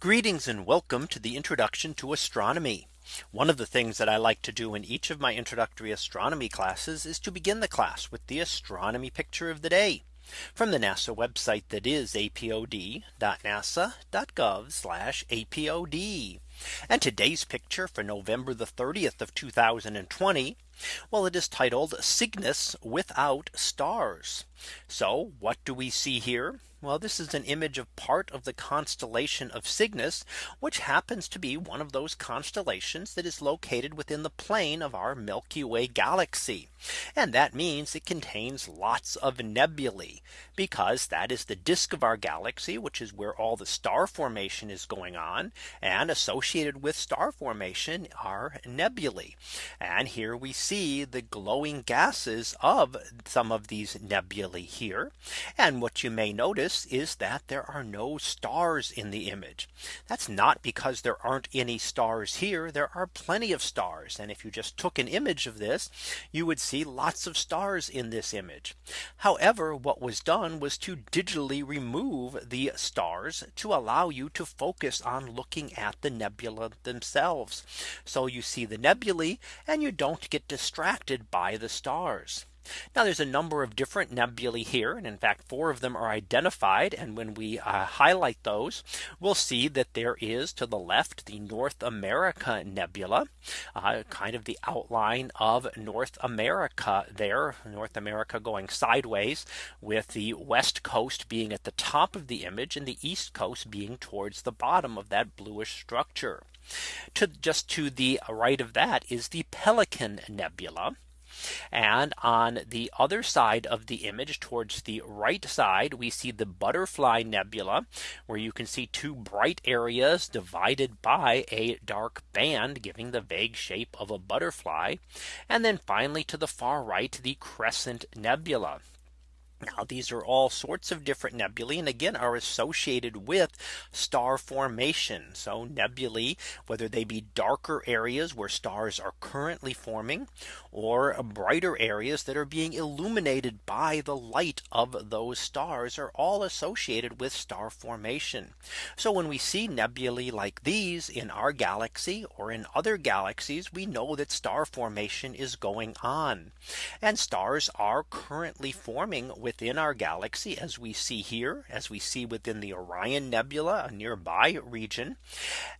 Greetings and welcome to the introduction to astronomy. One of the things that I like to do in each of my introductory astronomy classes is to begin the class with the astronomy picture of the day from the NASA website that is apod.nasa.gov apod. And today's picture for November the 30th of 2020. Well, it is titled Cygnus without stars. So what do we see here? Well, this is an image of part of the constellation of Cygnus, which happens to be one of those constellations that is located within the plane of our Milky Way galaxy. And that means it contains lots of nebulae because that is the disk of our galaxy, which is where all the star formation is going on and associated with star formation are nebulae. And here we see the glowing gases of some of these nebulae here. And what you may notice is that there are no stars in the image. That's not because there aren't any stars here. There are plenty of stars. And if you just took an image of this, you would see lots of stars in this image. However, what was done was to digitally remove the stars to allow you to focus on looking at the nebula themselves. So you see the nebulae and you don't get distracted by the stars. Now there's a number of different nebulae here. And in fact, four of them are identified. And when we uh, highlight those, we'll see that there is to the left the North America Nebula, uh, kind of the outline of North America there, North America going sideways with the west coast being at the top of the image and the east coast being towards the bottom of that bluish structure. To just to the right of that is the Pelican Nebula. And on the other side of the image towards the right side, we see the butterfly nebula, where you can see two bright areas divided by a dark band giving the vague shape of a butterfly. And then finally to the far right, the crescent nebula. Now these are all sorts of different nebulae and again are associated with star formation. So nebulae, whether they be darker areas where stars are currently forming or brighter areas that are being illuminated by the light of those stars are all associated with star formation. So when we see nebulae like these in our galaxy or in other galaxies, we know that star formation is going on. And stars are currently forming within our galaxy as we see here as we see within the Orion Nebula a nearby region.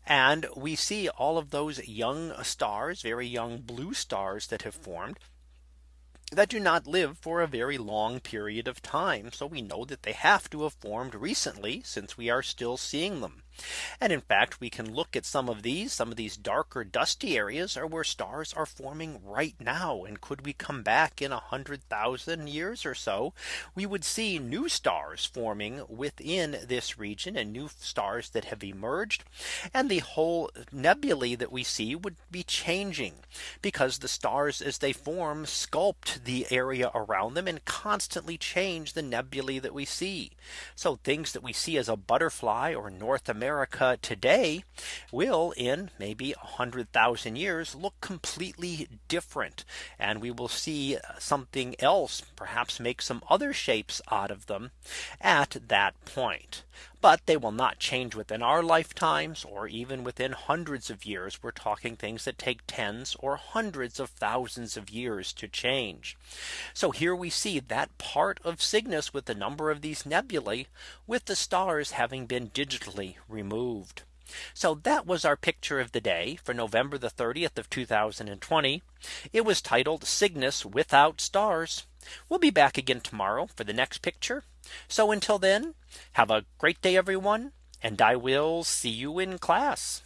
And we see all of those young stars very young blue stars that have formed that do not live for a very long period of time. So we know that they have to have formed recently since we are still seeing them. And in fact, we can look at some of these some of these darker dusty areas are where stars are forming right now. And could we come back in a hundred thousand years or so, we would see new stars forming within this region and new stars that have emerged. And the whole nebulae that we see would be changing because the stars as they form sculpt the area around them and constantly change the nebulae that we see. So things that we see as a butterfly or North America America today will in maybe a hundred thousand years look completely different. And we will see something else perhaps make some other shapes out of them at that point but they will not change within our lifetimes or even within hundreds of years. We're talking things that take tens or hundreds of thousands of years to change. So here we see that part of Cygnus with the number of these nebulae with the stars having been digitally removed. So that was our picture of the day for November the 30th of 2020. It was titled Cygnus without stars. We'll be back again tomorrow for the next picture. So until then, have a great day, everyone. And I will see you in class.